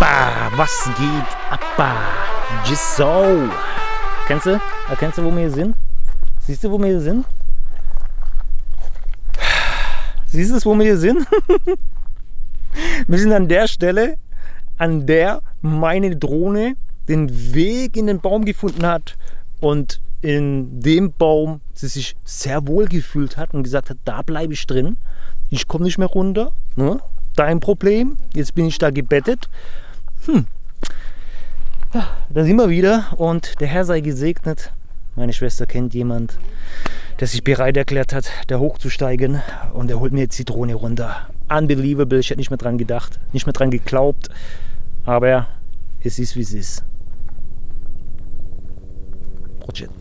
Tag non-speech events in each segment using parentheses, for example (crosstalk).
Was geht ab? Just so. Kennst du? Erkennst du, wo wir hier sind? Siehst du, wo wir hier sind? Siehst du, wo wir hier sind? (laughs) wir sind an der Stelle, an der meine Drohne den Weg in den Baum gefunden hat und in dem Baum sie sich sehr wohl gefühlt hat und gesagt hat, da bleibe ich drin. Ich komme nicht mehr runter. Ne? Dein Problem. Jetzt bin ich da gebettet. Hm. Ja, da sind wir wieder und der Herr sei gesegnet. Meine Schwester kennt jemand, der sich bereit erklärt hat, da hochzusteigen und er holt mir jetzt die Drohne runter. Unbelievable, ich hätte nicht mehr dran gedacht, nicht mehr dran geglaubt, aber es ist wie es ist. Project.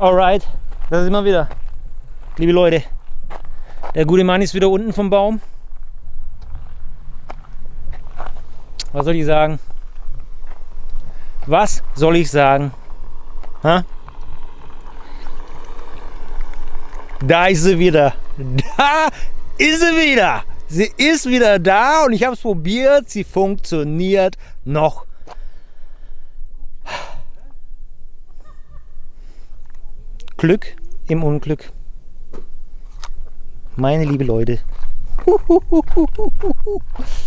Alright, da sind wir wieder. Liebe Leute, der gute Mann ist wieder unten vom Baum. Was soll ich sagen? Was soll ich sagen? Ha? Da ist sie wieder. Da ist sie wieder. Sie ist wieder da und ich habe es probiert. Sie funktioniert noch Glück im Unglück. Meine liebe Leute. (laughs)